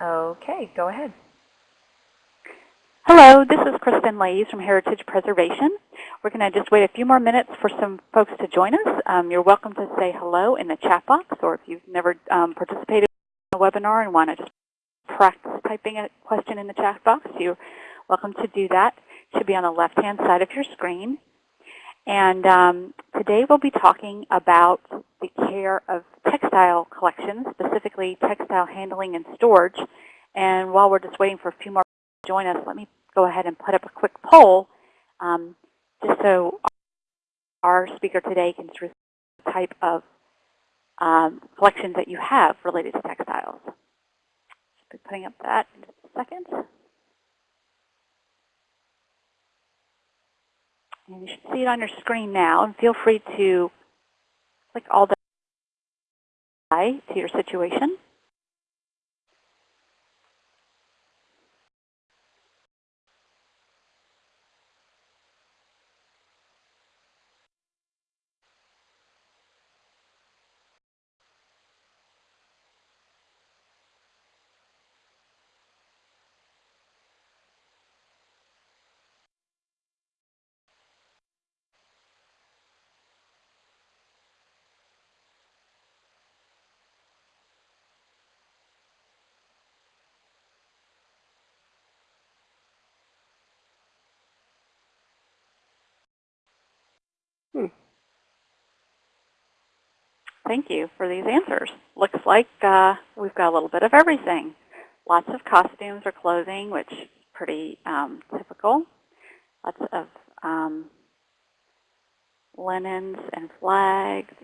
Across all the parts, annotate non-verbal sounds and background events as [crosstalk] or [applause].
Okay, go ahead. Hello, this is Kristen Laise from Heritage Preservation. We're going to just wait a few more minutes for some folks to join us. Um, you're welcome to say hello in the chat box, or if you've never um, participated in a webinar and want to just practice typing a question in the chat box, you're welcome to do that. It should be on the left-hand side of your screen. And um, today we'll be talking about the care of textile collections, specifically textile handling and storage. And while we're just waiting for a few more to join us, let me go ahead and put up a quick poll um, just so our speaker today can choose the type of um, collections that you have related to textiles. Just be putting up that in a second. You should see it on your screen now. And feel free to click all the to your situation. Hmm. Thank you for these answers. Looks like uh, we've got a little bit of everything. Lots of costumes or clothing, which is pretty um, typical. Lots of um, linens and flags.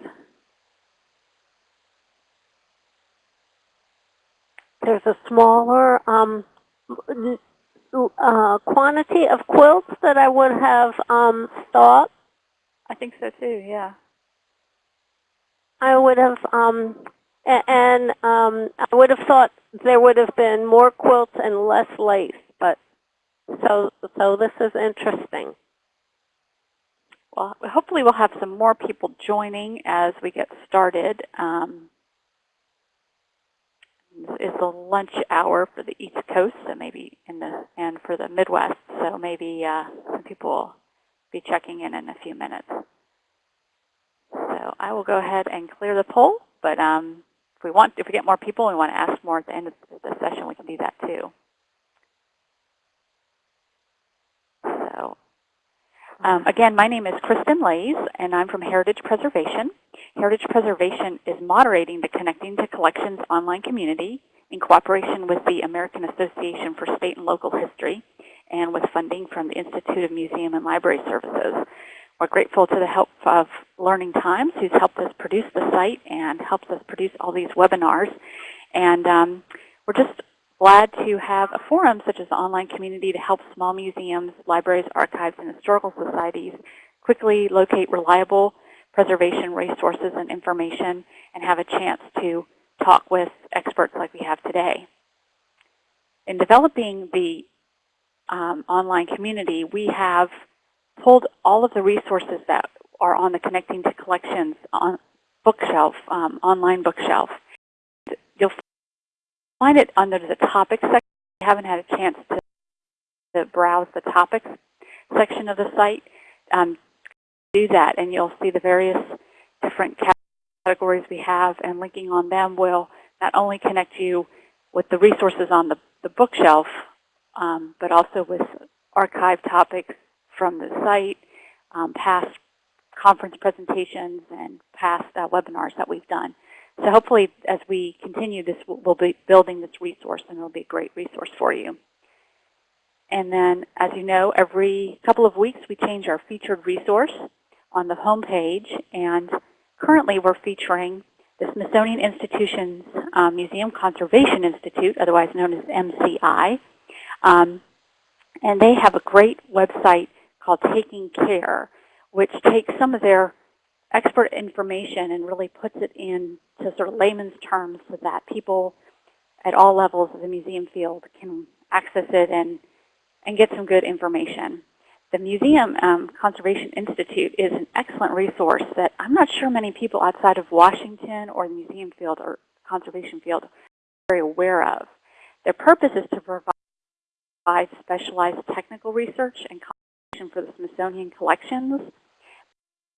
There's a smaller um, uh, quantity of quilts that I would have um, thought I think so too, yeah. I would have, um, and um, I would have thought there would have been more quilts and less lace, but so so this is interesting. Well, hopefully we'll have some more people joining as we get started. Um, the lunch hour for the East Coast, so maybe in the and for the Midwest, so maybe uh, some people will be checking in in a few minutes. So I will go ahead and clear the poll, but um, if we want, if we get more people and we want to ask more at the end of the session, we can do that too. So um, again, my name is Kristen Laise, and I'm from Heritage Preservation. Heritage Preservation is moderating the Connecting to Collections online community in cooperation with the American Association for State and Local History and with funding from the Institute of Museum and Library Services. We're grateful to the help of Learning Times, who's helped us produce the site and helps us produce all these webinars. And um, we're just glad to have a forum such as the online community to help small museums, libraries, archives, and historical societies quickly locate reliable preservation resources and information and have a chance to talk with experts like we have today. In developing the um, online community, we have pulled all of the resources that are on the Connecting to Collections on bookshelf, um, online bookshelf. You'll find it under the topics section. If you haven't had a chance to, to browse the topics section of the site, um, do that and you'll see the various different categories we have and linking on them will not only connect you with the resources on the, the bookshelf um, but also with archive topics from the site, um, past conference presentations, and past uh, webinars that we've done. So hopefully, as we continue this, we'll be building this resource, and it'll be a great resource for you. And then, as you know, every couple of weeks we change our featured resource on the home page. And currently we're featuring the Smithsonian Institution's um, Museum Conservation Institute, otherwise known as MCI. Um, and they have a great website called Taking Care, which takes some of their expert information and really puts it into sort of layman's terms so that people at all levels of the museum field can access it and, and get some good information. The Museum um, Conservation Institute is an excellent resource that I'm not sure many people outside of Washington or the museum field or conservation field are very aware of. Their purpose is to provide specialized technical research and conservation for the Smithsonian collections,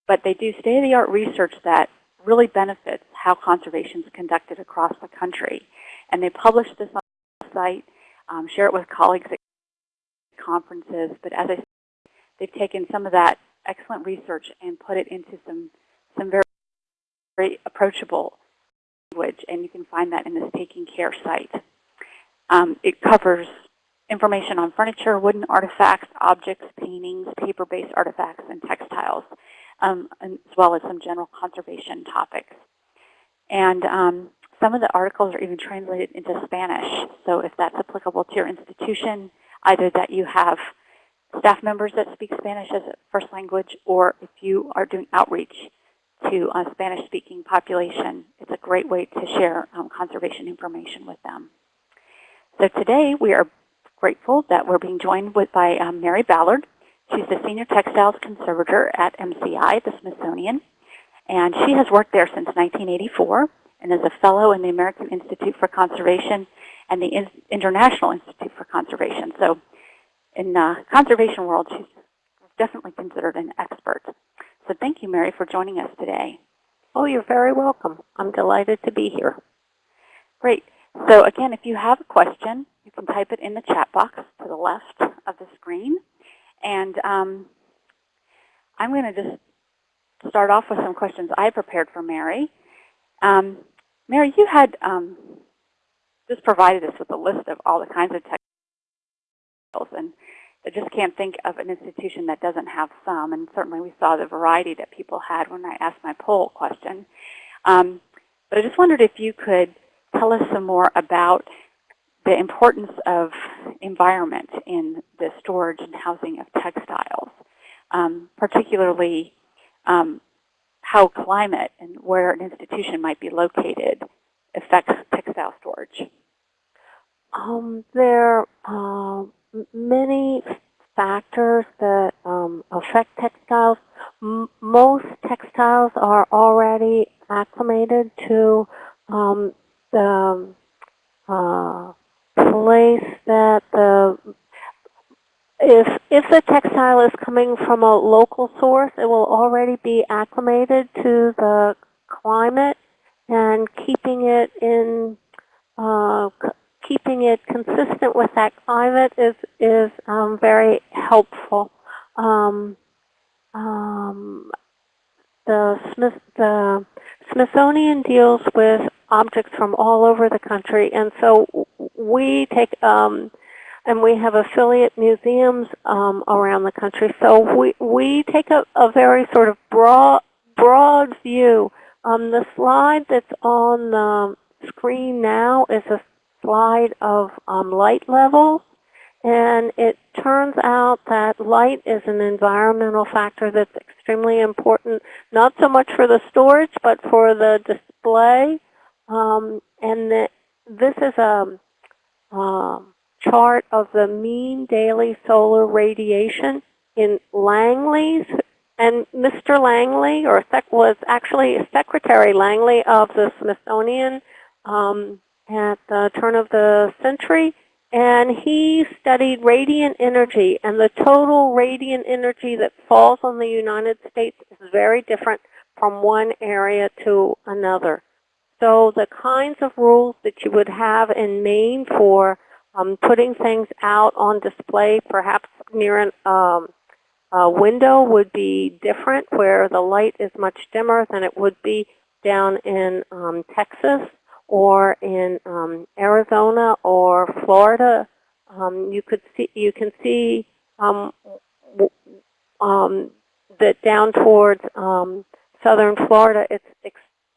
but they do state-of-the-art research that really benefits how conservation is conducted across the country. And they publish this on the site, um, share it with colleagues at conferences, but as I said, they've taken some of that excellent research and put it into some, some very, very approachable language, and you can find that in this Taking Care site. Um, it covers information on furniture, wooden artifacts, objects, paintings, paper-based artifacts, and textiles, um, as well as some general conservation topics. And um, some of the articles are even translated into Spanish. So if that's applicable to your institution, either that you have staff members that speak Spanish as a first language, or if you are doing outreach to a Spanish-speaking population, it's a great way to share um, conservation information with them. So today we are grateful that we're being joined with by um, Mary Ballard. She's the Senior Textiles Conservator at MCI, the Smithsonian, and she has worked there since 1984 and is a fellow in the American Institute for Conservation and the International Institute for Conservation. So in the conservation world, she's definitely considered an expert. So thank you, Mary, for joining us today. Oh, you're very welcome. I'm delighted to be here. Great. So again, if you have a question, you can type it in the chat box to the left of the screen. And um, I'm going to just start off with some questions I prepared for Mary. Um, Mary, you had um, just provided us with a list of all the kinds of textiles, and I just can't think of an institution that doesn't have some, and certainly we saw the variety that people had when I asked my poll question. Um, but I just wondered if you could tell us some more about the importance of environment in the storage and housing of textiles, um, particularly um, how climate and where an institution might be located affects textile storage. Um, there are uh, many factors that um, affect textiles. M most textiles are already acclimated to um, the uh, place that the if if the textile is coming from a local source, it will already be acclimated to the climate and keeping it in uh, keeping it consistent with that climate is is um, very helpful. Um, um, the Smith the Smithsonian deals with objects from all over the country, and so we take um, and we have affiliate museums um, around the country. So we we take a, a very sort of broad broad view. Um, the slide that's on the screen now is a slide of um, light levels. And it turns out that light is an environmental factor that's extremely important, not so much for the storage, but for the display. Um, and the, this is a um, chart of the mean daily solar radiation in langleys. And Mr. Langley, or sec was actually Secretary Langley of the Smithsonian um, at the turn of the century. And he studied radiant energy, and the total radiant energy that falls on the United States is very different from one area to another. So the kinds of rules that you would have in Maine for um, putting things out on display, perhaps near an, um, a window would be different, where the light is much dimmer than it would be down in um, Texas or in um, Arizona or Florida, um, you could see you can see um, that down towards southern Florida, it's,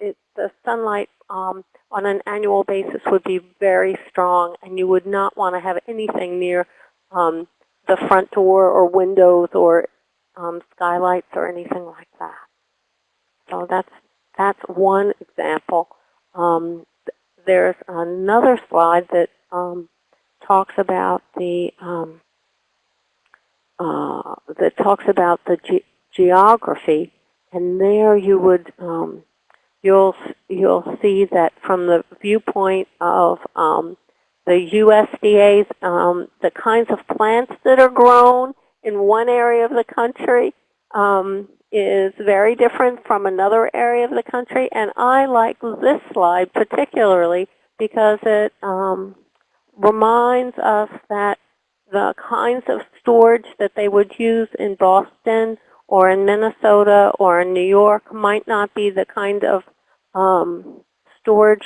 it's the sunlight um, on an annual basis would be very strong, and you would not want to have anything near um, the front door or windows or um, skylights or anything like that. So that's that's one example. Um, there's another slide that um, talks about the um, uh, that talks about the ge geography, and there you would um, you'll you'll see that from the viewpoint of um, the USDA's, um, the kinds of plants that are grown in one area of the country um, is very different from another area of the country. And I like this slide particularly because it um, reminds us that the kinds of storage that they would use in Boston or in Minnesota or in New York might not be the kind of um, storage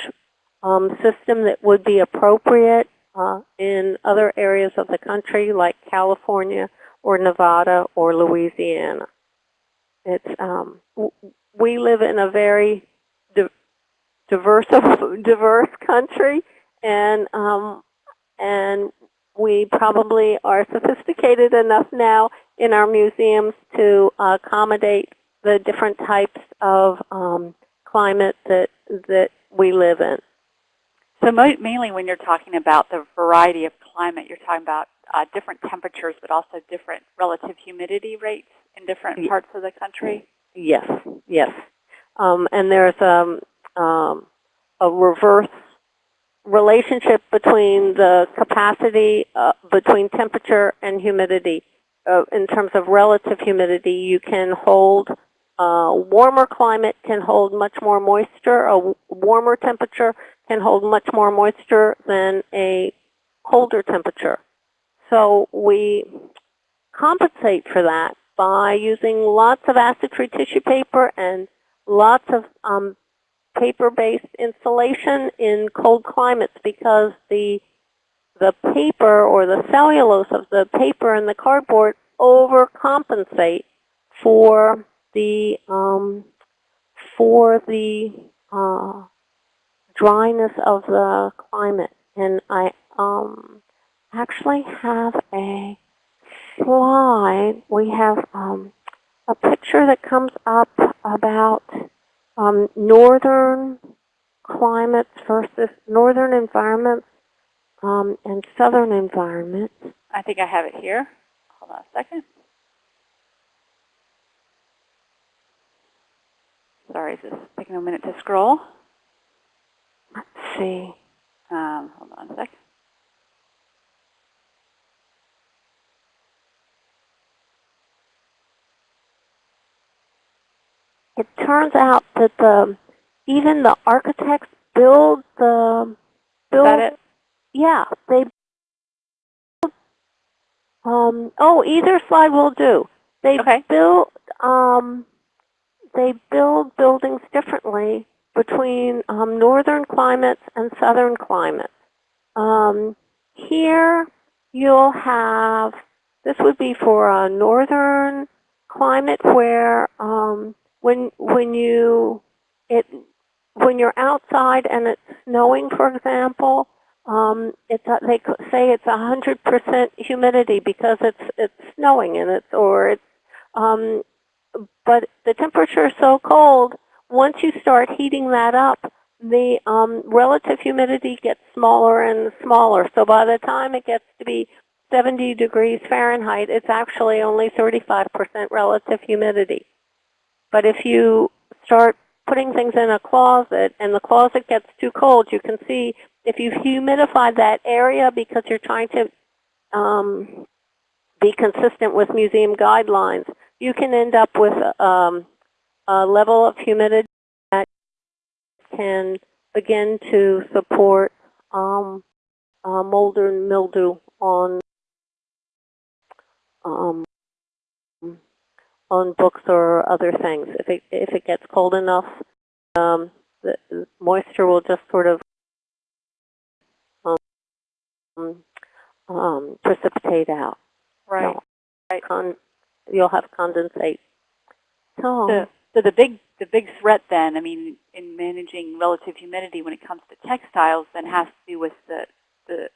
um, system that would be appropriate uh, in other areas of the country like California or Nevada or Louisiana. It's um, we live in a very di diverse [laughs] diverse country, and um, and we probably are sophisticated enough now in our museums to accommodate the different types of um, climate that that we live in. So mo mainly when you're talking about the variety of climate, you're talking about uh, different temperatures, but also different relative humidity rates in different parts of the country? Yes, yes. Um, and there's um, um, a reverse relationship between the capacity, uh, between temperature and humidity. Uh, in terms of relative humidity, you can hold, uh, warmer climate can hold much more moisture. A warmer temperature can hold much more moisture than a colder temperature. So we compensate for that by using lots of acid-free tissue paper and lots of um, paper-based insulation in cold climates because the the paper or the cellulose of the paper and the cardboard overcompensate for the um, for the uh, dryness of the climate. And I um, actually have a slide. We have um, a picture that comes up about um, northern climates versus northern environments um, and southern environments. I think I have it here. Hold on a second. Sorry, is this taking a minute to scroll? Let's see. Um, hold on a sec. it turns out that the even the architects build the build. Is that it? Yeah, they. Um, oh, either slide will do. They Okay. build. Um, they build buildings differently between um, northern climates and southern climates. Um, here, you'll have. This would be for a northern climate where um, when when you it when you're outside and it's snowing, for example, um, it's a, they say it's a hundred percent humidity because it's it's snowing and it's or it's um, but the temperature is so cold. Once you start heating that up, the um, relative humidity gets smaller and smaller. So by the time it gets to be 70 degrees Fahrenheit, it's actually only 35% relative humidity. But if you start putting things in a closet and the closet gets too cold, you can see if you've humidified that area because you're trying to um, be consistent with museum guidelines, you can end up with um, a level of humidity that can begin to support um, uh, mold and mildew on um, on books or other things. If it if it gets cold enough, um, the moisture will just sort of um, um, precipitate out. Right. So, right. You'll have condensate. So, The, so the big the big threat then, I mean, in managing relative humidity when it comes to textiles, then has to do with the the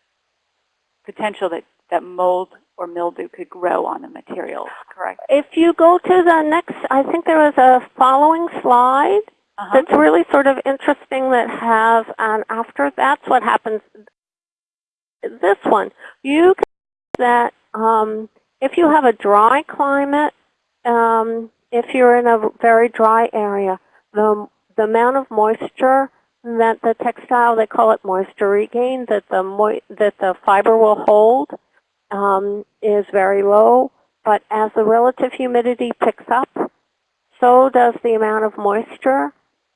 potential that that mold or mildew could grow on the materials, correct? if you go to the next, I think there was a following slide Uh-huh. that's really sort of interesting that has, and after that's what happens. This one, you can see that um, if you have a dry climate, um, if you're in a very dry area, the the amount of moisture that the textile, they call it moisture regain, that the moi- that the fiber will hold um, is very low. But as the relative humidity picks up, so does the amount of moisture.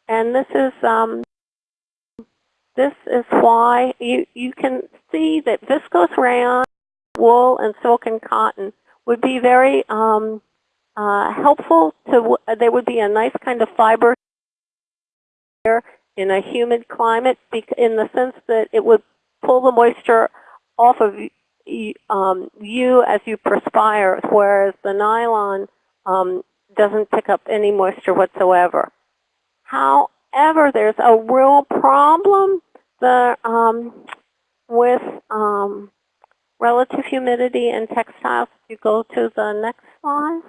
And this is um, this is why you you can see that viscose rayon, wool, and silk and cotton would be very um, uh, helpful to. They would be a nice kind of fiber in a humid climate, in the sense that it would pull the moisture off of um, you as you perspire, whereas the nylon um, doesn't pick up any moisture whatsoever. However, there's a real problem um, with um, relative humidity in textiles. If you go to the next slide.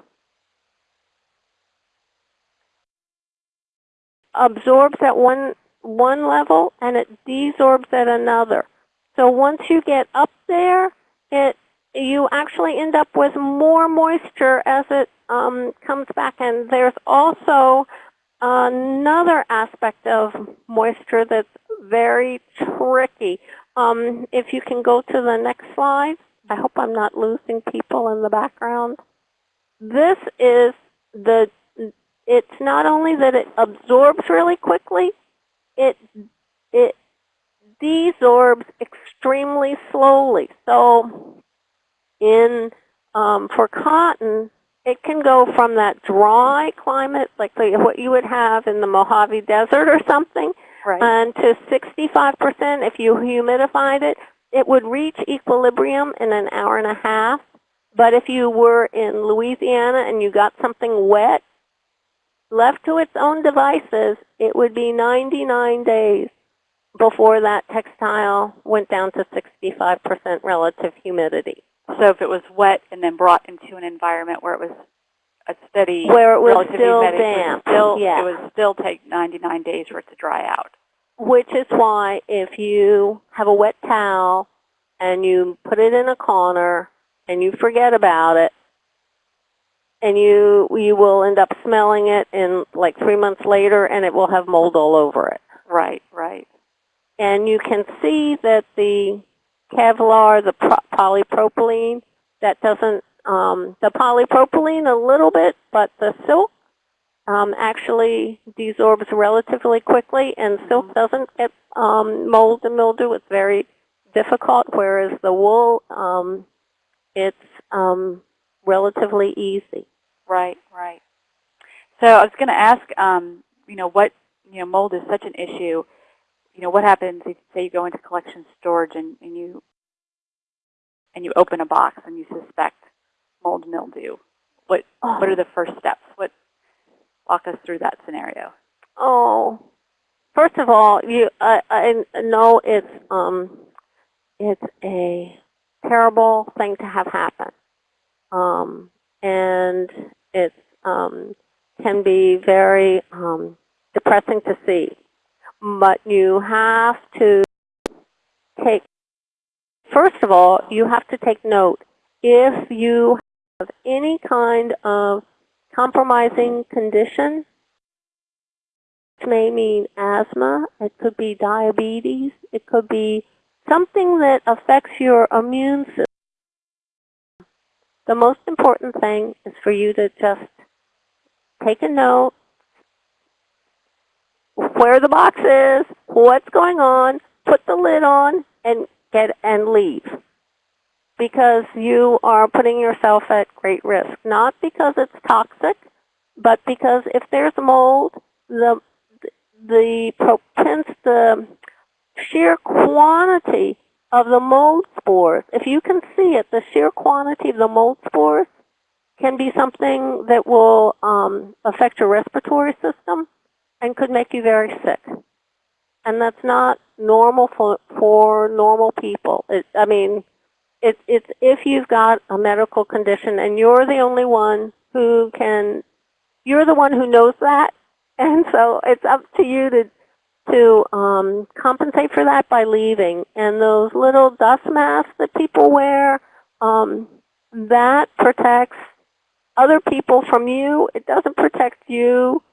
Absorbs at one, one level and it desorbs at another. So once you get up there, it you actually end up with more moisture as it um, comes back. And there's also another aspect of moisture that's very tricky. Um, if you can go to the next slide. I hope I'm not losing people in the background. This is the, it's not only that it absorbs really quickly, it, it desorbs extremely slowly. So in, um, for cotton, it can go from that dry climate, like the, what you would have in the Mojave Desert or something, Right. and to 65% if you humidified it, it would reach equilibrium in an hour and a half. But if you were in Louisiana and you got something wet, left to its own devices, it would be 99 days before that textile went down to 65% relative humidity. so if it was wet and then brought into an environment where it was a steady Where it was relative still humidity, damp, it would still, yeah. it would still take 99 days for it to dry out. Which is why if you have a wet towel and you put it in a corner and you forget about it, and you you will end up smelling it in like three months later and it will have mold all over it. Right, right. And you can see that the Kevlar, the polypropylene, that doesn't, um, the polypropylene a little bit, but the silk um, actually desorbs relatively quickly, and silk doesn't get um, mold and mildew. It's very difficult, whereas the wool, um, it's um, relatively easy. Right, right. So I was going to ask, um, you know, what, you know, mold is such an issue. You know, what happens if, say, you go into collection storage and, and you and you open a box and you suspect mold and mildew? What what are the first steps? What walk us through that scenario? Oh, first of all, you I, I know it's um it's a terrible thing to have happen, um, and it um, can be very um, depressing to see. But you have to take first of all you have to take note if you have any kind of compromising condition It may mean asthma, it could be diabetes, it could be something that affects your immune system. The most important thing is for you to just take a note, where the box is, what's going on, put the lid on, and get and leave. Because you are putting yourself at great risk. Not because it's toxic, but because if there's mold, the the propense, the sheer quantity of the mold spores, if you can see it, the sheer quantity of the mold spores can be something that will um, affect your respiratory system and could make you very sick. And that's not normal for, for normal people. It, I mean, it, it's if you've got a medical condition and you're the only one who can, you're the one who knows that [laughs] and so it's up to you to to um, compensate for that by leaving. And those little dust masks that people wear, um, that protects other people from you. It doesn't protect you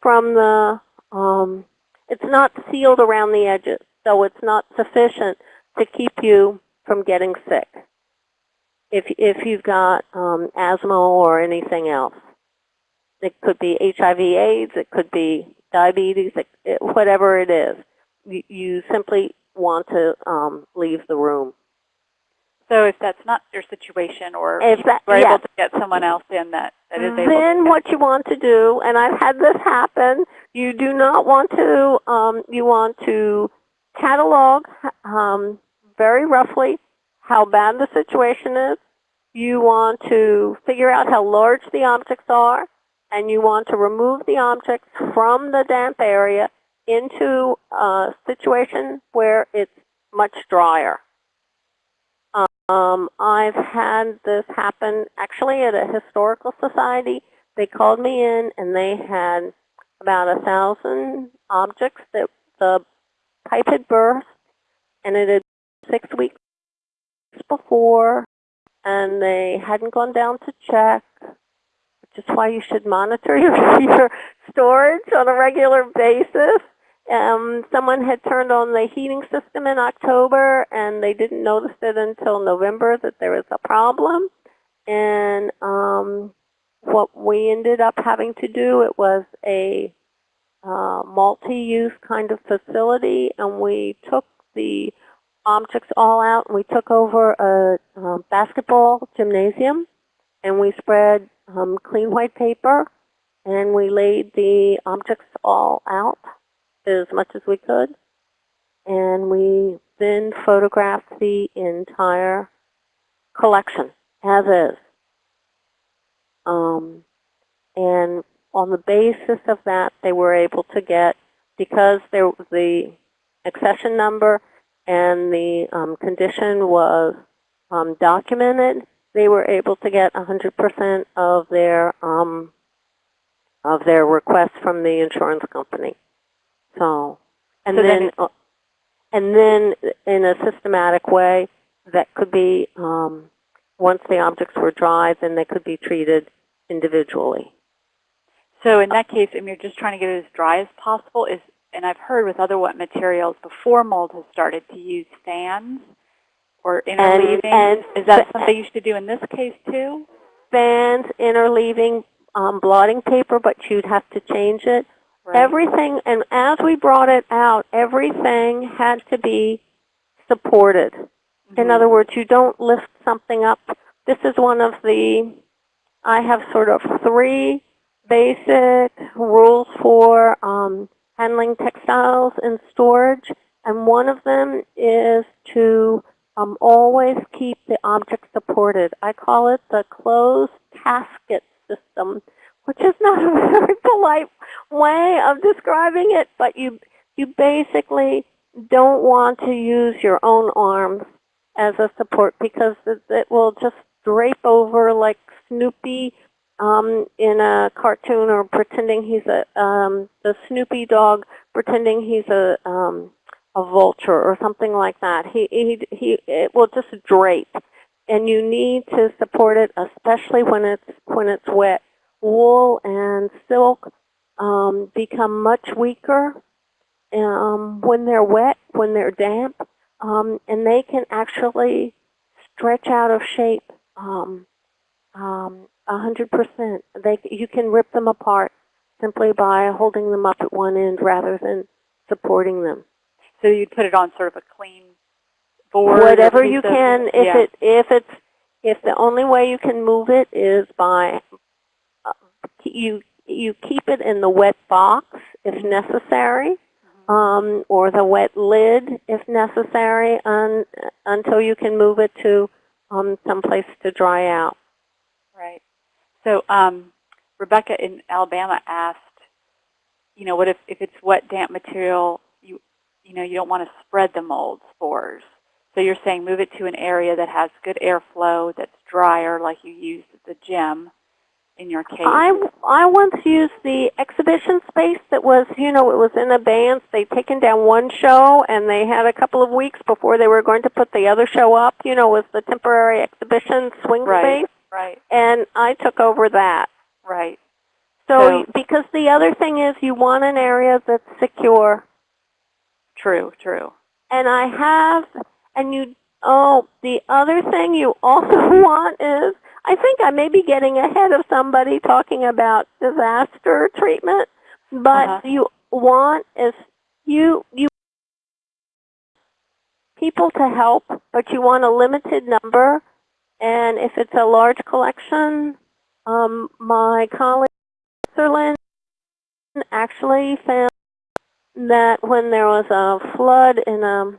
from the um, it's not sealed around the edges, so it's not sufficient to keep you from getting sick. If if you've got um, asthma or anything else, it could be HIV/AIDS, it could be diabetes, it, it, whatever it is. You, you simply want to um, leave the room. So if that's not your situation, or If you're yeah. able to get someone else in that, that is able then what you want to do, and I've had this happen, you do not want to, um, you want to catalog um, very roughly how bad the situation is. You want to figure out how large the objects are, and you want to remove the objects from the damp area into a situation where it's much drier. Um, I've had this happen actually at a historical society. They called me in and they had about a thousand objects that the pipe had burst and it had six weeks before and they hadn't gone down to check, which is why you should monitor [laughs] your, your storage on a regular basis. Um, someone had turned on the heating system in October and they didn't notice it until November that there was a problem. And um, what we ended up having to do, it was a uh, multi-use kind of facility and we took the objects all out we took over a, uh basketball gymnasium and we spread um, clean white paper and we laid the objects all out as much as we could. And we then photographed the entire collection as is. Um, and on the basis of that, they were able to get, because there the accession number and the um, condition was um, documented, they were able to get 100% of their um, of their request from the insurance company. So, and So then then, uh, and then in a systematic way, that could be um, once the objects were dry, then they could be treated individually. So in that case, I mean, you're just trying to get it as dry as possible. Is and I've heard with other wet materials before mold has started to use fans or interleaving. and is that something you should do in this case too? Fans, interleaving, um, blotting paper, but you'd have to change it. Right. Everything, and as we brought it out, everything had to be supported. In Mhm. other words, you don't lift something up. This is one of the, I have sort of three basic rules for um, handling textiles in storage, and one of them is to um, always keep the object supported. I call it the closed casket system, which is not [laughs] a very polite way of describing it, but you you basically don't want to use your own arms as a support because it, it will just drape over like Snoopy um, in a cartoon or pretending he's a um, the Snoopy dog pretending he's a um, a vulture or something like that. He he he it will just drape, and you need to support it, especially when it's when it's wet. Wool and silk um, become much weaker um, when they're wet, when they're damp, um, and they can actually stretch out of shape um, um, 100%. They, you can rip them apart simply by holding them up at one end rather than supporting them. So you'd put it on sort of a clean board. Whatever you can, if yeah. it if it's if the only way you can move it is by uh, you you keep it in the wet box if necessary, Mm-hmm. um, or the wet lid if necessary, un, until you can move it to um, someplace to dry out. Right. So um, Rebecca in Alabama asked, you know, what if, if it's wet, damp material, you, you know, you don't want to spread the mold spores. So you're saying move it to an area that has good airflow, that's drier, like you used at the gym in your case. I, I once used the exhibition space that was, you know, it was in abeyance. They'd taken down one show and they had a couple of weeks before they were going to put the other show up, you know, was the temporary exhibition swing Right. space. Right, And I took over that. right. So, So- because the other thing is you want an area that's secure. True, true. And I have, and you, oh, the other thing you also [laughs] want is, I think I may be getting ahead of somebody talking about disaster treatment, but Uh-huh. you want is, you, you people to help, but you want a limited number. And if it's a large collection, um, my colleague in Sutherland actually found that when there was a flood in a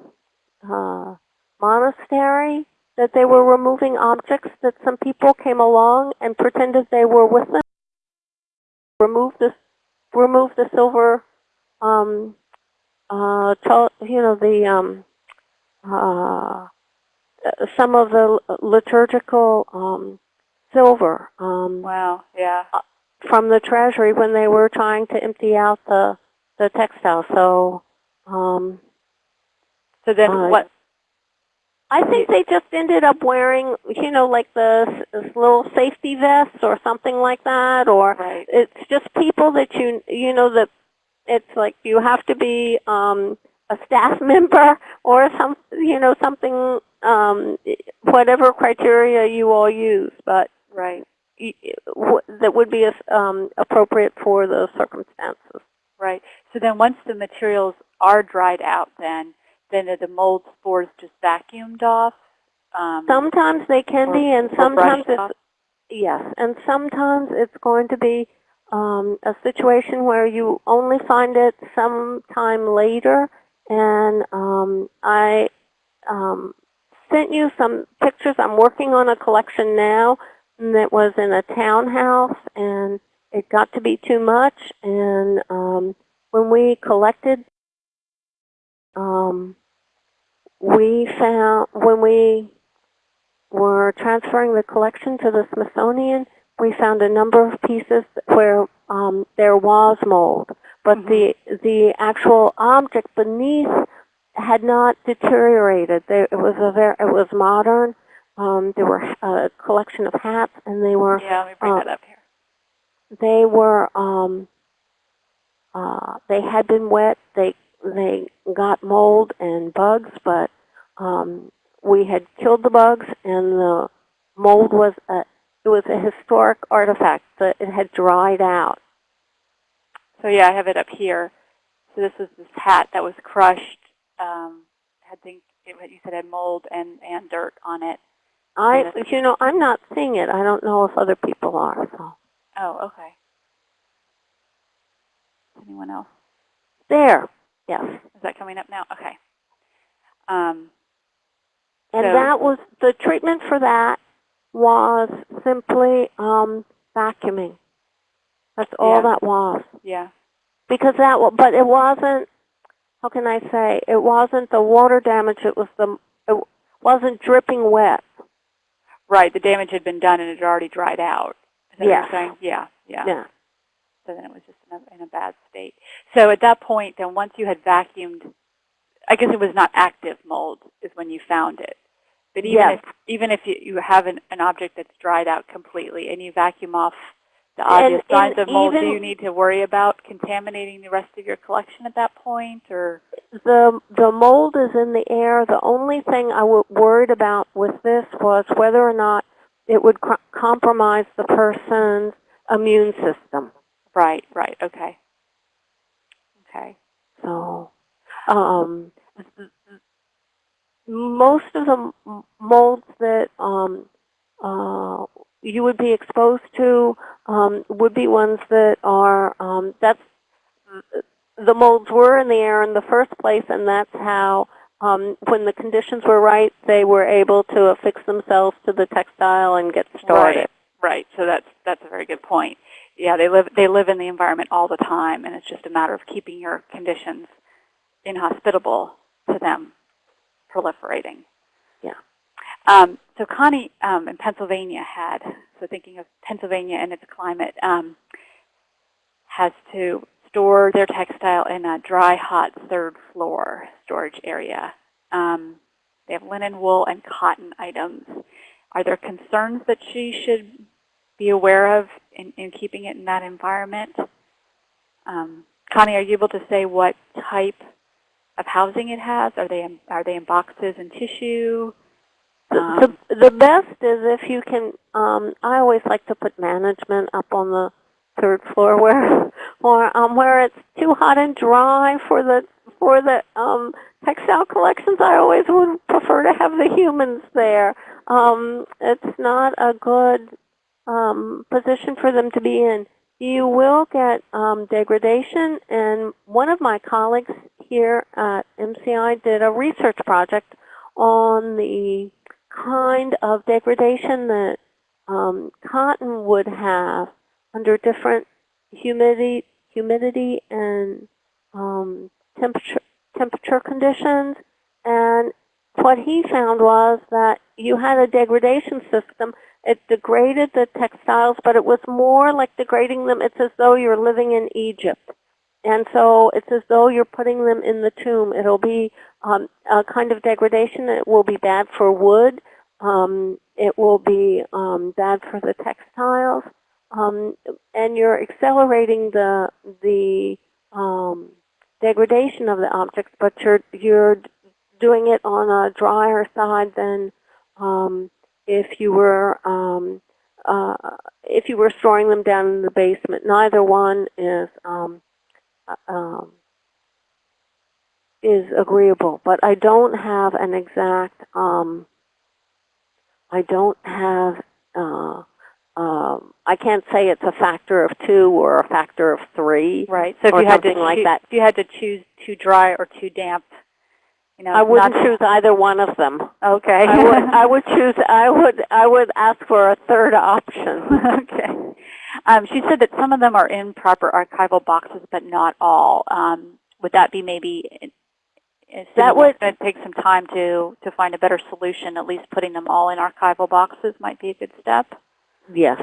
uh, monastery, that they were removing objects that some people came along and pretended they were with them. Remove the remove the silver, um, uh, you know the um, uh, some of the liturgical um, silver um, Wow, yeah. from the treasury when they were trying to empty out the the textile. So um, So then Uh, what, I think they just ended up wearing, you know, like the little safety vests or something like that, or right, it's just people that you you know that it's like you have to be um, a staff [laughs] member or some you know something um, whatever criteria you all use, but right, that would be um, appropriate for the circumstances. right. So then once the materials are dried out then, then are the mold spores just vacuumed off? Um, Sometimes they can or- be, and sometimes it's off? Yes, and sometimes it's going to be um, a situation where you only find it sometime later. And um, I um, sent you some pictures. I'm working on a collection now that was in a townhouse, and it got to be too much. And um, when we collected, um, we found when we were transferring the collection to the Smithsonian, we found a number of pieces where um, there was mold, but Mhm. the the actual object beneath had not deteriorated. There, it was a very, it was modern. Um, there were a collection of hats, and they were Yeah, let me bring uh, that up here. they were um, uh, they had been wet. They they got mold and bugs, but um, we had killed the bugs, and the mold was a it was a historic artifact that it had dried out. So yeah, I have it up here. So this is this hat that was crushed. Um, had think it, what you said had mold and and dirt on it. I you know I'm not seeing it. I don't know if other people are. So Oh, okay. Anyone else? there, yes, Is that coming up now? Okay. Um, and So- that was the treatment for that was simply um, vacuuming. That's all Yeah. that was. yeah. because that but it wasn't how can i say it wasn't the water damage it was the it wasn't dripping wet Right. The damage had been done and it had already dried out. Is that what you're saying? Yeah. Yeah. yeah So then it was just in a, in a bad state. So at that point, then once you had vacuumed, I guess it was not active mold is when you found it. But even Yes. if even if you, you have an, an object that's dried out completely and you vacuum off the And- obvious signs and of mold, do you need to worry about contaminating the rest of your collection at that point, or the the mold is in the air the only thing i was worried about with this was whether or not it would cr- compromise the person's immune system right? Right. Okay. Okay. so um most of the molds that um, uh, you would be exposed to um, would be ones that are um, that's the molds were in the air in the first place, and that's how um, when the conditions were right, they were able to affix themselves to the textile and get started. Right. Right. So that's that's a very good point. Yeah, they live they live in the environment all the time, and it's just a matter of keeping your conditions inhospitable to them proliferating. Yeah. Um, so Connie um, in Pennsylvania had so thinking of Pennsylvania and its climate um, has to store their textile in a dry, hot third floor storage area. Um, they have linen, wool, and cotton items. Are there concerns that she should be aware of in, in keeping it in that environment? Um, Connie, are you able to say what type of housing it has? Are they in, are they in boxes and tissue? The, the best is if you can, um, I always like to put management up on the third floor where, [laughs] or, um, where it's too hot and dry for the, for the, um, textile collections. I always would prefer to have the humans there. Um, it's not a good, um, position for them to be in. You will get, um, degradation and one of my colleagues here at MCI did a research project on the kind of degradation that um, cotton would have under different humidity, humidity and um, temperature temperature conditions. And what he found was that you had a degradation system. It degraded the textiles, but it was more like degrading them. It's as though you're living in Egypt. And so it's as though you're putting them in the tomb. It'll be um, a kind of degradation. It will be bad for wood. Um, it will be um, bad for the textiles. Um, and you're accelerating the the um, degradation of the objects, but you're you're doing it on a drier side than um, if you were uh, if you were storing them down in the basement. Neither one is um, um, is agreeable, but I don't have an exact. Um, I don't have. Uh, um, I can't say it's a factor of two or a factor of three. right. So if or you had to something like choo- that. if you had to choose too dry or too damp, you know, I wouldn't choose either one of them. Okay. I would. I would [laughs] choose. I would. I would ask for a third option. [laughs] okay. Um, she said that some of them are in proper archival boxes, but not all. Um, would that be maybe? That That would- going to take some time to to find a better solution. At least putting them all in archival boxes might be a good step. Yes.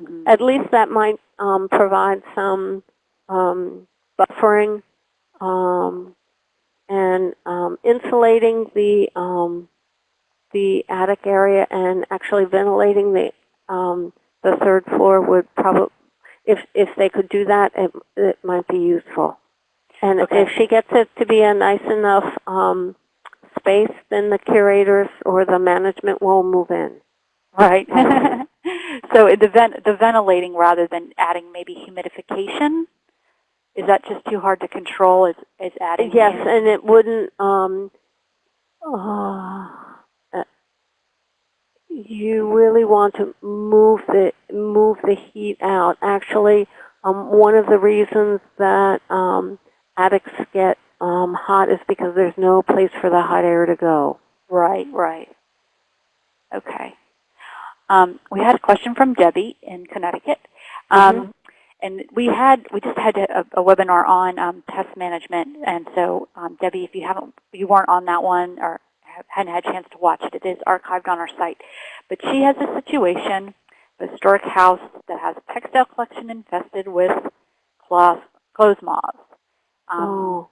Mhm. At least that might um, provide some um, buffering um, and um, insulating the um, the attic area and actually ventilating the um, the third floor would probably if if they could do that it, it might be useful. And Okay. if she gets it to be a nice enough um, space, then the curators or the management will move in. Right. [laughs] so the vent the ventilating rather than adding maybe humidification. Is that just too hard to control? Is is adding? Yes, in- and it wouldn't. Um, uh, uh, you really want to move the move the heat out. Actually, um, one of the reasons that um, attics get um, hot is because there's no place for the hot air to go. Right, right. Okay. Um, we had a question from Debbie in Connecticut. Um, And we had, we just had a, a webinar on um, pest management. And so, um, Debbie, if you haven't, you weren't on that one or hadn't had a chance to watch it, it is archived on our site. But she has a situation, a historic house that has a textile collection infested with cloth, clothes moths. Um, oh,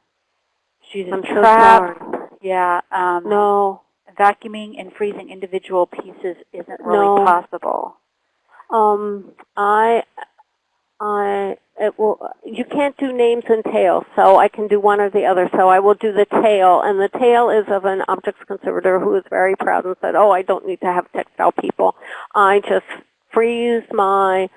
she's I'm so trapped. sorry. Yeah. Um, No. vacuuming and freezing individual pieces isn't really No. possible. Um, I, I, it will, you can't do names and tails, so I can do one or the other. So I will do the tail, and the tail is of an objects conservator who is very proud and said, oh, I don't need to have textile people. I just freeze my,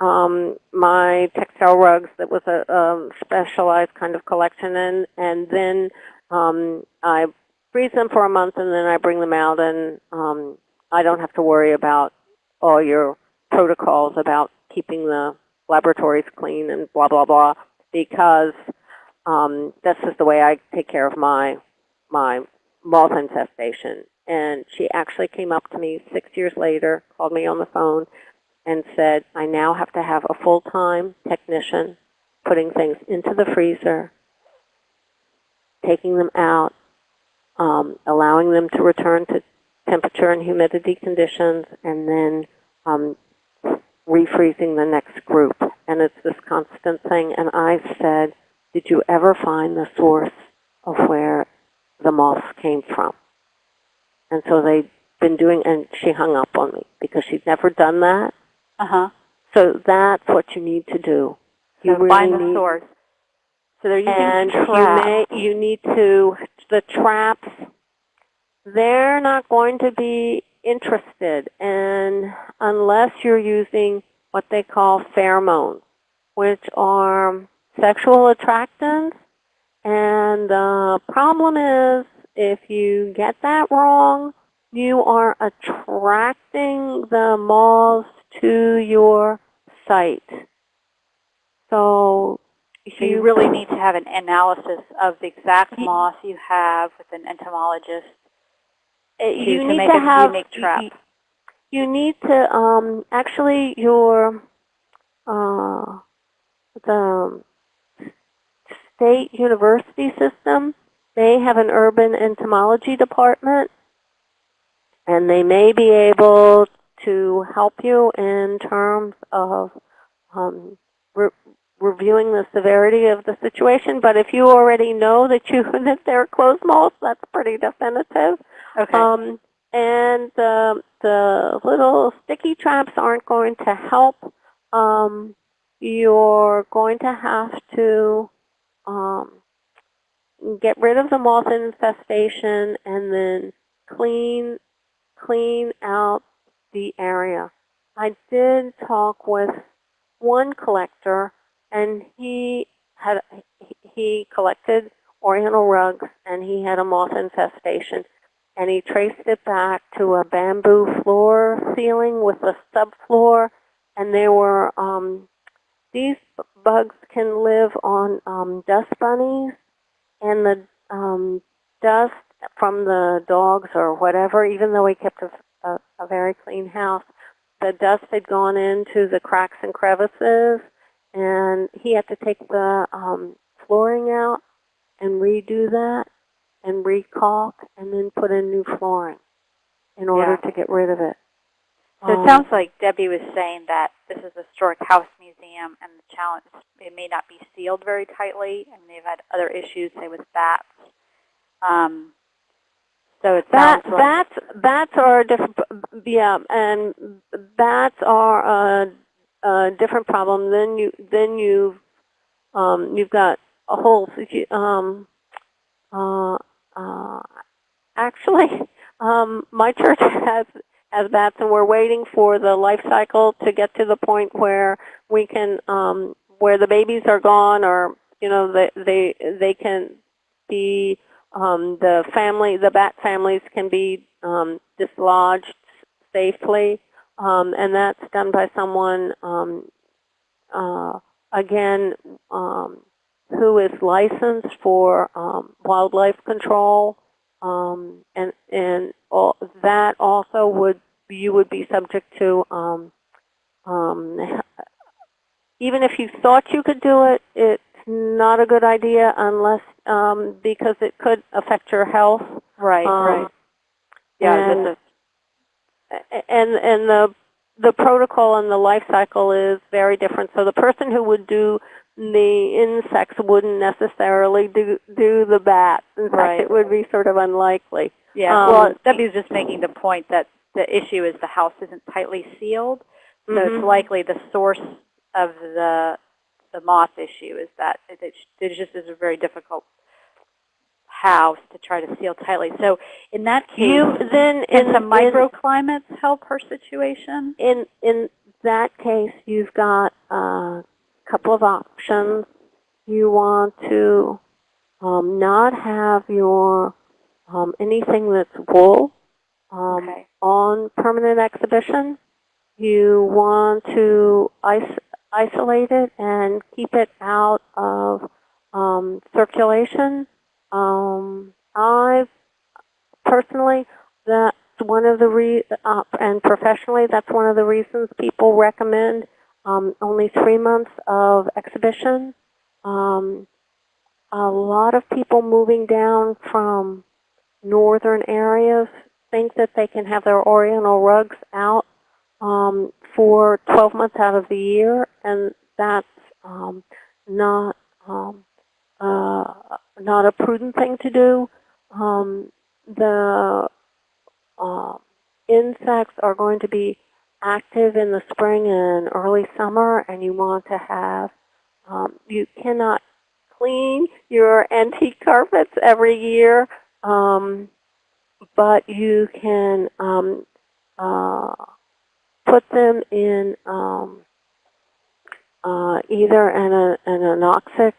um, my textile rugs that was a, um specialized kind of collection, and, and then, um, I freeze them for a month, and then I bring them out, and, um, I don't have to worry about all your protocols about keeping the laboratories clean and blah, blah, blah, because um, this is the way I take care of my, my moth infestation. And she actually came up to me six years later, called me on the phone, and said, I now have to have a full-time technician putting things into the freezer, taking them out, um, allowing them to return to temperature and humidity conditions, and then um, refreezing the next group. And it's this constant thing. And I said, did you ever find the source of where the moths came from? And so they'd been doing, and she hung up on me because she'd never done that. Uh-huh. So that's what you need to do. You So really find the source. So they're using and you traps. may, you need to, the traps, they're not going to be interested in, unless you're using what they call pheromones, which are sexual attractants. And the problem is, if you get that wrong, you are attracting the moths to your site. So, So you really need to have an analysis of the exact moss you have with an entomologist Uh, you need to a have unique you-. You, need to um, actually your uh, the state university system. They have an urban entomology department, and they may be able to help you in terms of um, reviewing the severity of the situation. But if you already know that you [laughs] that there are clothes moths, that's pretty definitive. Okay. Um, and the, the little sticky traps aren't going to help. Um, you're going to have to um, get rid of the moth infestation and then clean clean out the area. I did talk with one collector, and he had he collected Oriental rugs, and he had a moth infestation. And he traced it back to a bamboo floor ceiling with a subfloor, and there were um, these bugs can live on um, dust bunnies, and the um, dust from the dogs or whatever, even though he kept a, a, a very clean house, the dust had gone into the cracks and crevices, and he had to take the um, flooring out and redo that and recalk and then put in new flooring in order Yeah. to get rid of it. So it Um, sounds like Debbie was saying that this is a historic house museum, and the challenge it may not be sealed very tightly, and they've had other issues, say with bats. Um, so it sounds like bats, bats are a different, yeah, and bats are a, a different problem. Then you, then you've um, you've got a whole, um, uh, uh, actually, [laughs] um, my church has has bats, and we're waiting for the life cycle to get to the point where we can, um, where the babies are gone, or you know, they they they can be um, the family, the bat families can be um, dislodged safely, um, and that's done by someone, um, uh, again, um, who is licensed for um, wildlife control, um, and and all, that also would you would be subject to. Um, um, even if you thought you could do it, it's not a good idea unless um, because it could affect your health. right, right. Yeah, and- this is, A- And the the protocol and the life cycle is very different. So the person who would do the insects wouldn't necessarily do do the bats. In fact, Right. it would be sort of unlikely. yeah. um, well, Debbie's just making the point that the issue is the house isn't tightly sealed, so Mhm. it's likely the source of the the moth issue is that it, it, it just is a very difficult house to try to seal tightly. So in that case, You then in in- microclimates help her situation? in in that case, you've got a couple of options. You want to um, not have your um, anything that's wool um, okay. on permanent exhibition. You want to is- isolate it and keep it out of um, circulation. Um, I personally, that's one of the re uh, and professionally, that's one of the reasons people recommend um, only three months of exhibition. Um, a lot of people moving down from northern areas think that they can have their oriental rugs out um, for 12 months out of the year, and that's um, not um, uh, not a prudent thing to do. Um, the uh, insects are going to be active in the spring and early summer, and you want to have um, you cannot clean your antique carpets every year, um, but you can um, uh, put them in um, uh, either an, an anoxic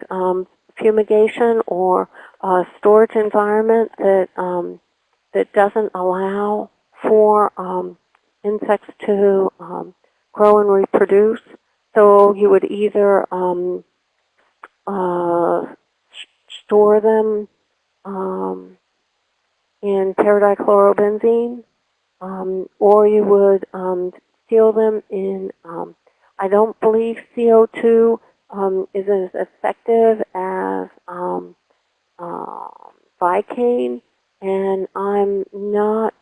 fumigation or a storage environment that um, that doesn't allow for um, insects to um, grow and reproduce. So you would either um, uh, store them um, in paradichlorobenzene, um, or you would seal them in. I don't believe CO2 um, is as effective as um, uh, Vikane, and I'm not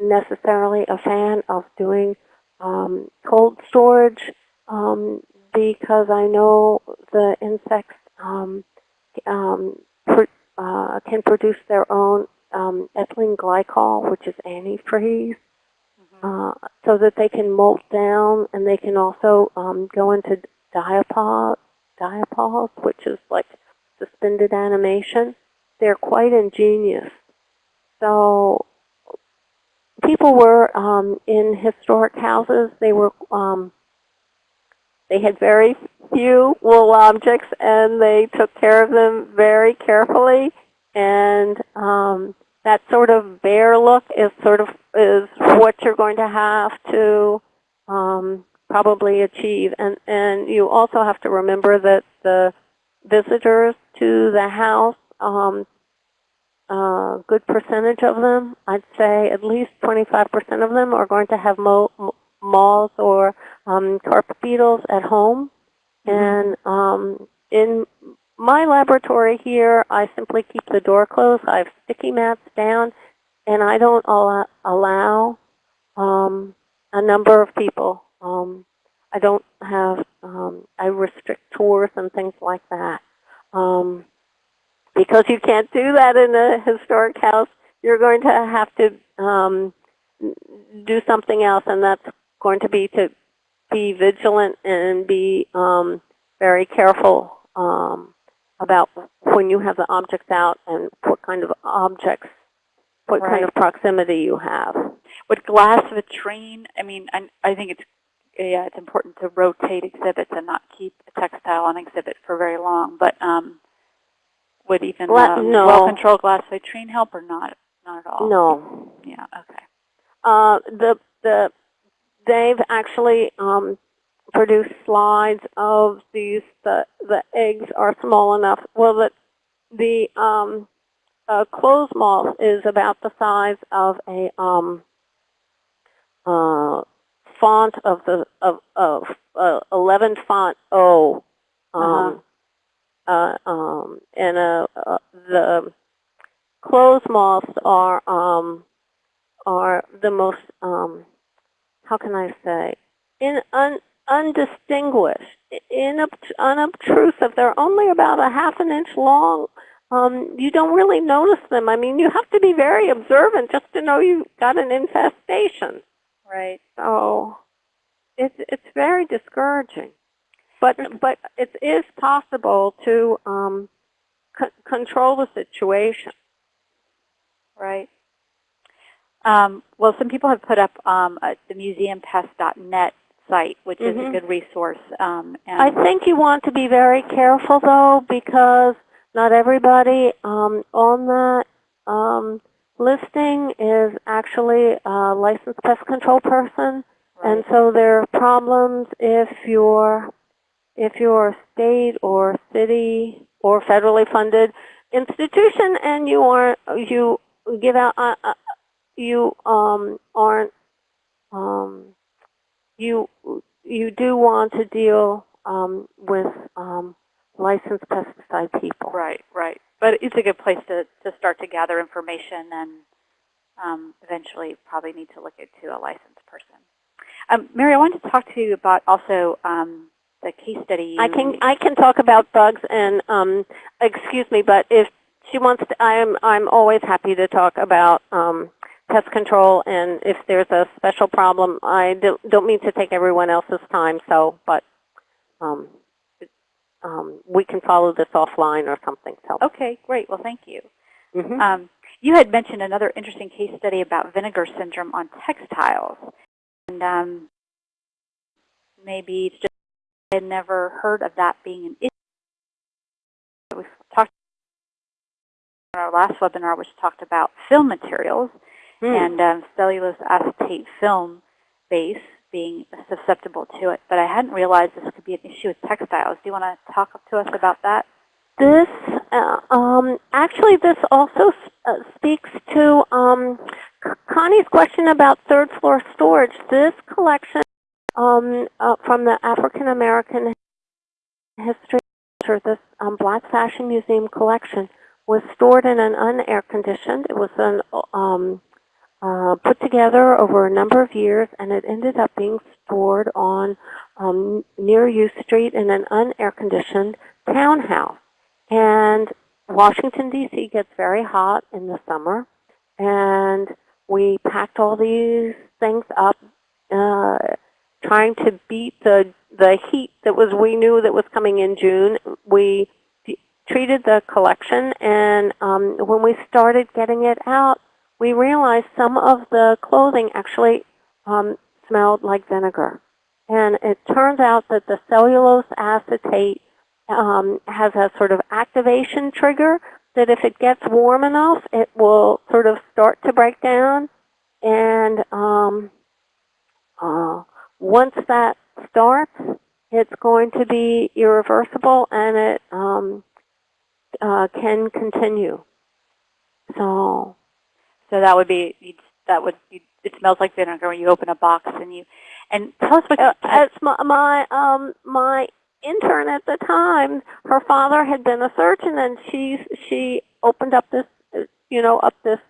necessarily a fan of doing um, cold storage um, because I know the insects um, um, pr- uh, can produce their own um, ethylene glycol, which is antifreeze, uh, so that they can molt down and they can also um, go into diapause, diapause, which is like suspended animation. They're quite ingenious. So people were um, in historic houses. They were um, they had very few wool objects, and they took care of them very carefully. And um, that sort of bare look is sort of is what you're going to have to um, probably achieve. And and you also have to remember that the visitors to the house um, a good percentage of them, I'd say at least 25% of them are going to have mo- moths or um, carpet beetles at home. And um, in my laboratory here, I simply keep the door closed. I have sticky mats down, and I don't allow, allow um, a number of people. Um, I don't have, um, I restrict tours and things like that. Um, because you can't do that in a historic house, you're going to have to um, do something else, and that's going to be to be vigilant and be um, very careful um, about when you have the objects out and what kind of objects, what kind of proximity you have. Would glass vitrine, I mean, I, I think it's, yeah, it's important to rotate exhibits and not keep a textile on exhibit for very long, but um, would even Gla- um, no. well-controlled glass vitrine help or not? Not at all? No, Yeah, okay. Uh, the the they've actually um, produced slides of these. The the eggs are small enough. Well, the the um, uh, clothes moth is about the size of a um, uh, font of the of of uh, 11 font O. Um, uh um, and uh, uh, the clothes moths are um, are the most, um, how can I say, in un, undistinguished, inubt, unobtrusive. They're only about a half an inch long. Um, you don't really notice them. I mean, you have to be very observant just to know you've got an infestation. Right. So it's it's very discouraging. But but it is possible to um, c- control the situation. Right. Um, well, some people have put up um, uh, the museumpest.net site, which is a Mhm. good resource. Um, and I think you want to be very careful though, because not everybody um, on that um, listing is actually a licensed pest control person, and so there are problems if you're if you're a state or city or federally funded institution and you aren't you give out uh, uh, you um, aren't um, you you do want to deal um, with um, licensed pesticide people. Right, right. But it's a good place to, to start to gather information and um, eventually probably need to look into a licensed person. Um, Mary, I wanted to talk to you about also um, the case study. I can I can talk about bugs and um, excuse me, but if she wants to, I'm I'm always happy to talk about um, pest control and if there's a special problem. I don't, don't mean to take everyone else's time, so but um, um, we can follow this offline or something. So, Okay, great. Well, thank you. mhm. Um, you had mentioned another interesting case study about vinegar syndrome on textiles. And um, maybe it's just I had never heard of that being an issue. We talked in our last webinar, which talked about film materials Hmm. and um, cellulose acetate film base being susceptible to it. But I hadn't realized this could be an issue with textiles. Do you want to talk to us about that? This, uh, um, actually, this also uh, speaks to um, Connie's question about third floor storage. This collection um, uh, from the African American History Center, this um, Black Fashion Museum collection, was stored in an unair conditioned. It was an, um, uh, put together over a number of years, and it ended up being stored on um, near U Street in an unair conditioned townhouse. And Washington, D.C. gets very hot in the summer. And we packed all these things up, uh, trying to beat the, the heat that was we knew that was coming in June. We treated the collection, and um, when we started getting it out, we realized some of the clothing actually um, smelled like vinegar. And it turns out that the cellulose acetate um, has a sort of activation trigger that if it gets warm enough, it will sort of start to break down. And um, uh, once that starts, it's going to be irreversible and it um, uh, can continue. So, So that would be you'd, that would you, it smells like vinegar when you open a box and you and tell us what uh, you- as my, my um my intern at the time, her father had been a surgeon, and she she opened up this you know up this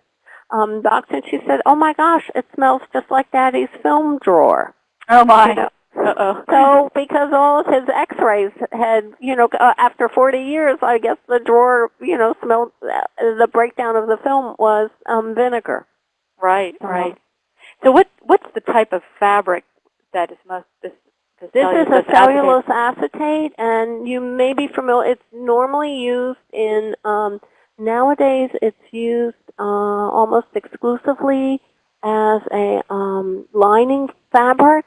um box, and she said, "Oh my gosh, it smells just like Daddy's film drawer." oh my You know? Uh oh So because all of his X-rays had, you know, uh, after 40 years, I guess the drawer, you know, smelled. Uh, the breakdown of the film was um, vinegar. right Uh-huh. right so what what's the type of fabric that is most this the This is a acetate- cellulose acetate, and you may be familiar. It's normally used in um, nowadays. It's used uh, almost exclusively as a um, lining fabric.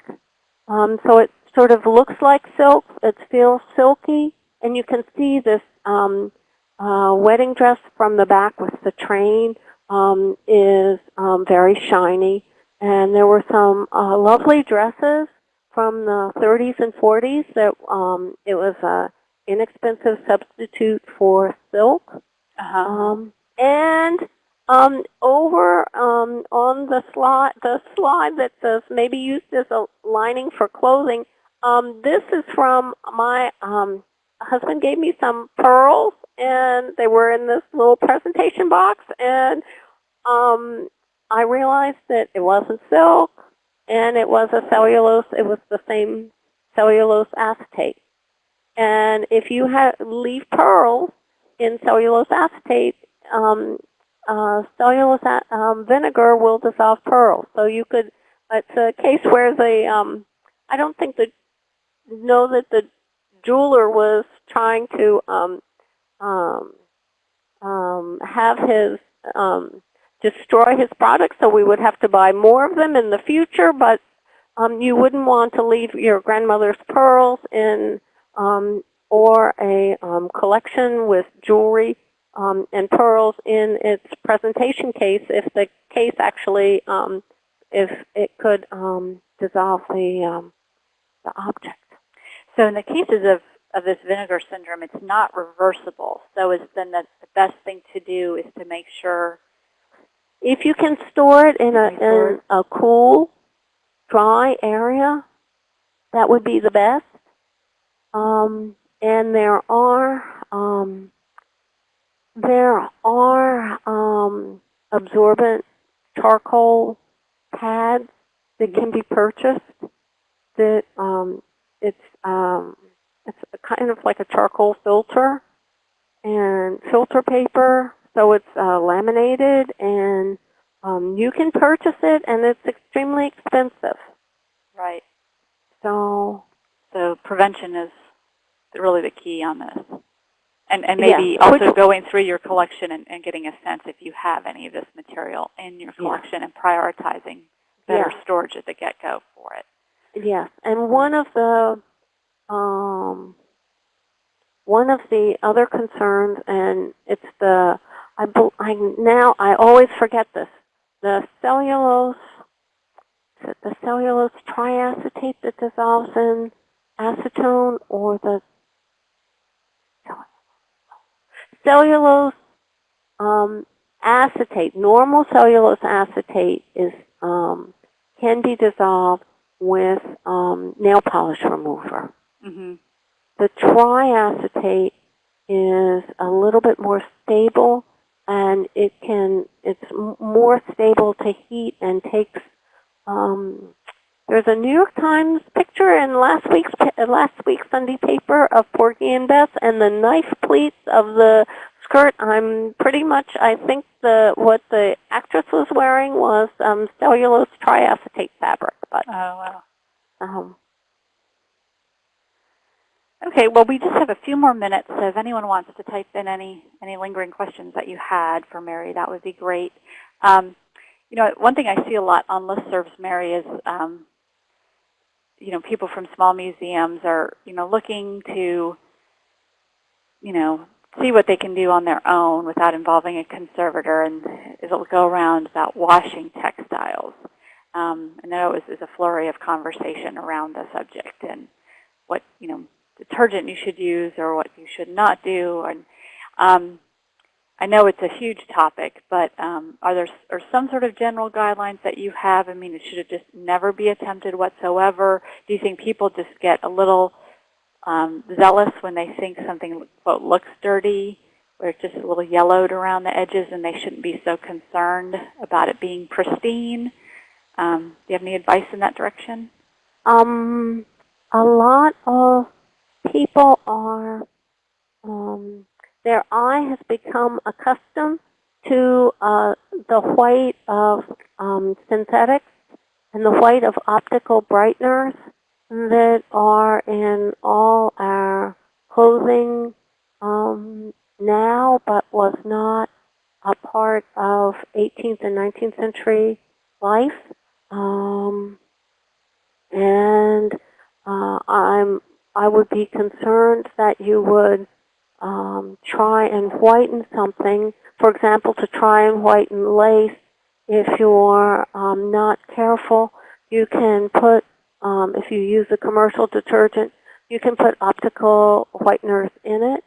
Um, so it sort of looks like silk. It feels silky, and you can see this um, uh, wedding dress from the back with the train um, is um, very shiny. And there were some uh, lovely dresses from the 30s and 40s that um, it was a inexpensive substitute for silk. uh-huh. Um, and um, over um, on the slide, the slide that says maybe used as a lining for clothing, um, this is from my um, husband gave me some pearls, and they were in this little presentation box, and um, I realized that it wasn't silk, and it was a cellulose. It was the same cellulose acetate. And if you have leave pearls in cellulose acetate, um, uh, cellulose um, vinegar will dissolve pearls. So you could. It's a case where the um, I don't think the know that the jeweler was trying to um, um, um, have his um, destroy his products, so we would have to buy more of them in the future. But um, you wouldn't want to leave your grandmother's pearls in um, or a um, collection with jewelry um, and pearls in its presentation case if the case actually um, if it could um, dissolve the um, the object. so in the cases of of this vinegar syndrome it's not reversible so is then the, the best thing to do is to make sure If you can store it in a You can store in a cool, dry area, that would be the best. Um, and there are um, there are um, absorbent charcoal pads that can be purchased. That um, it's um, it's a kind of like a charcoal filter and filter paper. So it's uh, laminated, and um, you can purchase it, and it's extremely expensive. right So so prevention is really the key on this And, and maybe which- also going through your collection and, and getting a sense if you have any of this material in your Yeah. collection and prioritizing better Yeah. storage at the get-go for it. Yes, and one of the um, one of the other concerns, and it's the I, I now I always forget this the cellulose the cellulose triacetate that dissolves in acetone or the cellulose um, acetate normal cellulose acetate is um, can be dissolved with um, nail polish remover. hmm The triacetate is a little bit more stable, and it can it's m- more stable to heat and takes. Um, there's a New York Times picture in last week's uh, last week's Sunday paper of Porgy and Bess, and the knife pleats of the skirt. I'm pretty much. I think the what the actress was wearing was um, cellulose triacetate fabric, but Oh, wow. um, Okay, well, we just have a few more minutes, so if anyone wants to type in any, any lingering questions that you had for Mary, that would be great. Um, you know, one thing I see a lot on listservs, Mary, is, um, you know, people from small museums are, you know, looking to, you know, see what they can do on their own without involving a conservator, and it'll go around about washing textiles. Um, I know it was, a flurry of conversation around the subject and what, you know, detergent you should use or what you should not do. And um, I know it's a huge topic, but um, are there are some sort of general guidelines that you have? I mean, it should it just never be attempted whatsoever? Do you think people just get a little um, zealous when they think something quote looks dirty, or it's just a little yellowed around the edges, and they shouldn't be so concerned about it being pristine? Um, do you have any advice in that direction? Um, a lot of people are, um, their eye has become accustomed to uh, the white of um, synthetics and the white of optical brighteners that are in all our clothing um, now, but was not a part of 18th and 19th century life. Um, and uh, I'm I would be concerned that you would um, try and whiten something. For example, to try and whiten lace, if you're um, not careful, you can put um, if you use a commercial detergent, you can put optical whiteners in it.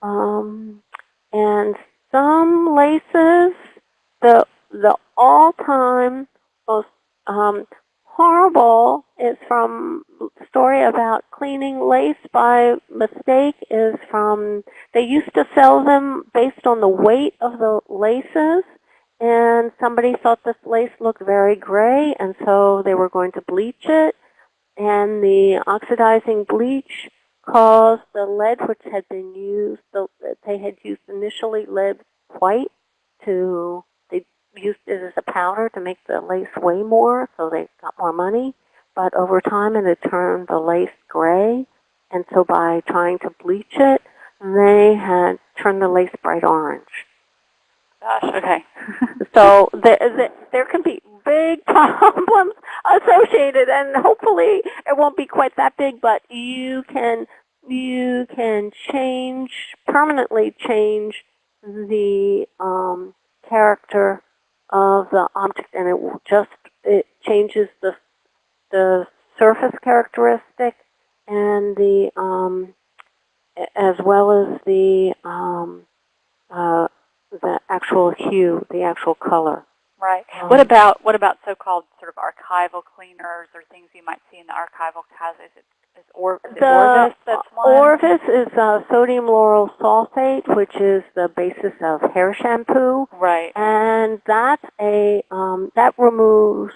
Um, and some laces, the the all-time most um, horrible is from story about cleaning lace by mistake is from they used to sell them based on the weight of the laces and somebody thought this lace looked very gray and so they were going to bleach it and the oxidizing bleach caused the lead which had been used the, they had used initially lead white to used it as a powder to make the lace weigh more so they got more money but over time it had turned the lace gray and so by trying to bleach it they had turned the lace bright orange Gosh, okay. [laughs] so the, the, there can be big [laughs] problems associated, and hopefully it won't be quite that big. But you can you can change permanently change the um, character of the object, and it will just it changes the the surface characteristic and the um, as well as the um, uh, the actual hue, the actual color. Right. Um, what about what about so-called sort of archival cleaners or things you might see in the archival classes? Is or, is The Orvus that's one? Orvus is uh, sodium lauryl sulfate, which is the basis of hair shampoo, right. and that's a um, that removes.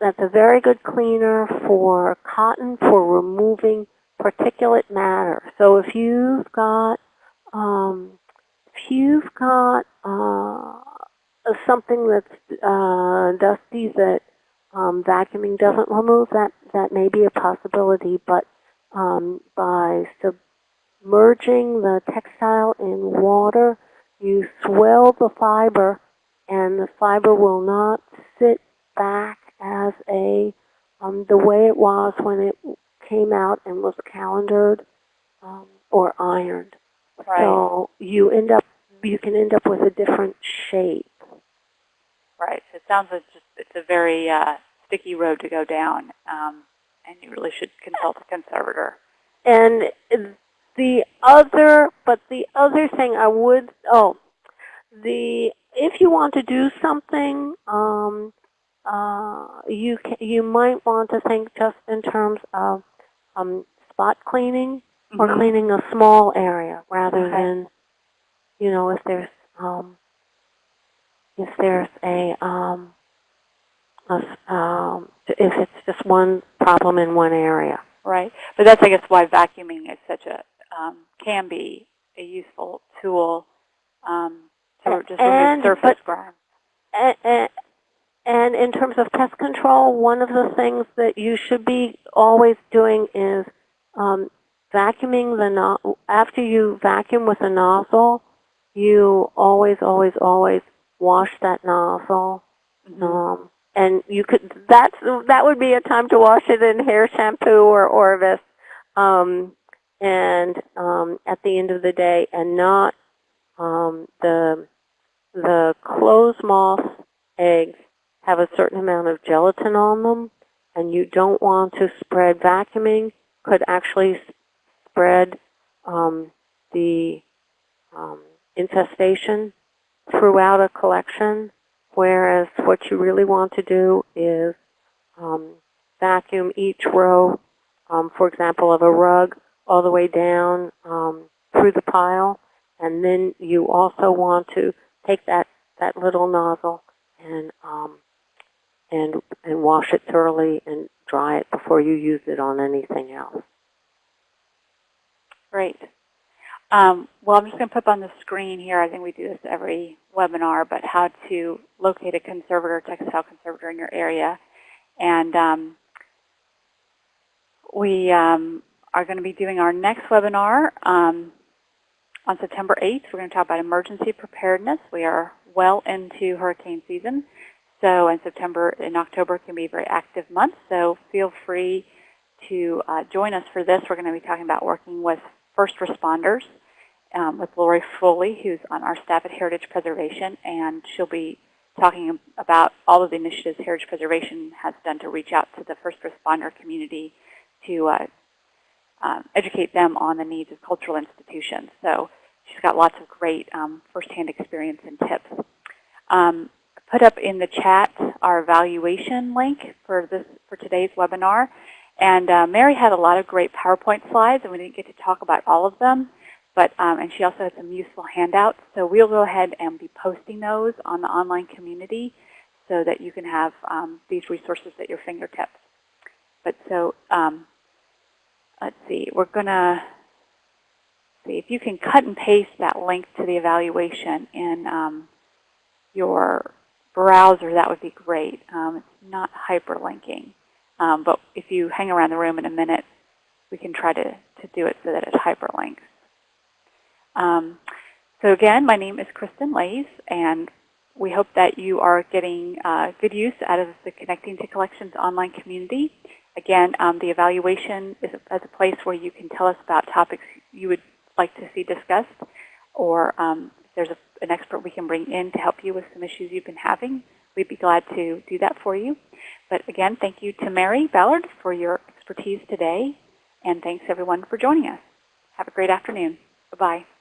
That's a very good cleaner for cotton for removing particulate matter. So if you've got um, if you've got uh, something that's uh, dusty that um, vacuuming doesn't remove, that that may be a possibility. But um, by submerging the textile in water, you swell the fiber, and the fiber will not sit back as a um, the way it was when it came out and was calendered um, or ironed. Right. So you end up you can end up with a different shape. Right. So it sounds like just it's a very uh, sticky road to go down, um, and you really should consult a conservator. And the other, but the other thing I would, oh, the if you want to do something, um, uh, you can, you might want to think just in terms of um, spot cleaning or Mhm. cleaning a small area rather Okay. than, you know, if there's um, if there's a, um, a um, if it's just one problem in one area. Right. But that's, I guess, why vacuuming is such a, um, can be a useful tool um, to just and- remove surface grime. And, and in terms of pest control, one of the things that you should be always doing is um, vacuuming the no after you vacuum with a nozzle, you always, always, always wash that nozzle. Mhm. Um, and you could that's that would be a time to wash it in hair shampoo or Orvus, um, and um, at the end of the day, and not um, the the clothes moth eggs have a certain amount of gelatin on them, and you don't want to spread vacuuming could actually spread um, the um, infestation throughout a collection, whereas what you really want to do is um, vacuum each row, um, for example, of a rug all the way down um, through the pile, and then you also want to take that, that little nozzle and um, and and wash it thoroughly and dry it before you use it on anything else. Great. Um, well, I'm just going to put on the screen here, I think we do this every webinar, but how to locate a conservator, textile conservator in your area. And um, we um, are going to be doing our next webinar um, on September 8th. We're going to talk about emergency preparedness. We are well into hurricane season. So in September and October can be very active month. So feel free to uh, join us for this. We're going to be talking about working with first responders um, with Lori Foley, who's on our staff at Heritage Preservation, and she'll be talking about all of the initiatives Heritage Preservation has done to reach out to the first responder community to uh, um, educate them on the needs of cultural institutions. So she's got lots of great um, firsthand experience and tips. Um, put up in the chat our evaluation link for this for today's webinar. And uh, Mary had a lot of great PowerPoint slides, and we didn't get to talk about all of them. But um, and she also has some useful handouts. So we'll go ahead and be posting those on the online community so that you can have um, these resources at your fingertips. But so um, let's see, we're gonna see if you can cut and paste that link to the evaluation in um, your browser. That would be great. Um, it's not hyperlinking. Um, but if you hang around the room in a minute, we can try to, to do it so that it hyperlinks. Um, so again, my name is Kristen Laise, and we hope that you are getting uh, good use out of the Connecting to Collections online community. Again, um, the evaluation is as a place where you can tell us about topics you would like to see discussed, or um, if there's a, an expert we can bring in to help you with some issues you've been having, we'd be glad to do that for you. But again, thank you to Mary Ballard for your expertise today, and thanks everyone for joining us. Have a great afternoon. Bye-bye.